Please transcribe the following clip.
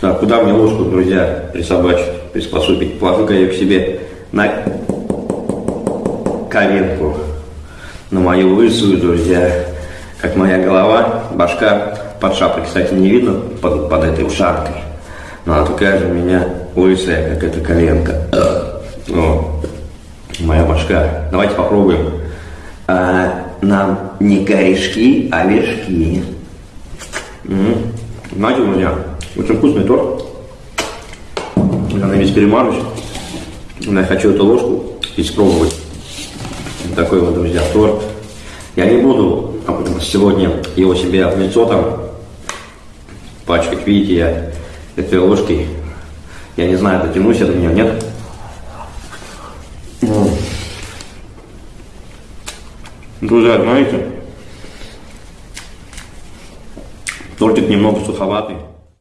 Так, куда мне ложку, друзья, присобачить, приспособить? Положу-ка ее к себе на коленку, на мою лысую, друзья. Как моя голова, башка под шапкой, кстати, не видно под, под этой ушанкой. Но она такая же у меня лысая, как эта коленка. О, моя башка. Давайте попробуем. А, нам не корешки, а вершки. Знаете, друзья, очень вкусный торт. Я на весь перемажусь. Я хочу эту ложку испробовать. Вот такой вот, друзья, торт. Я не буду сегодня его себе в лицо там пачкать. Видите, я этой ложкой, я не знаю, дотянусь я до нее, нет? Друзья, знаете, тортик немного суховатый.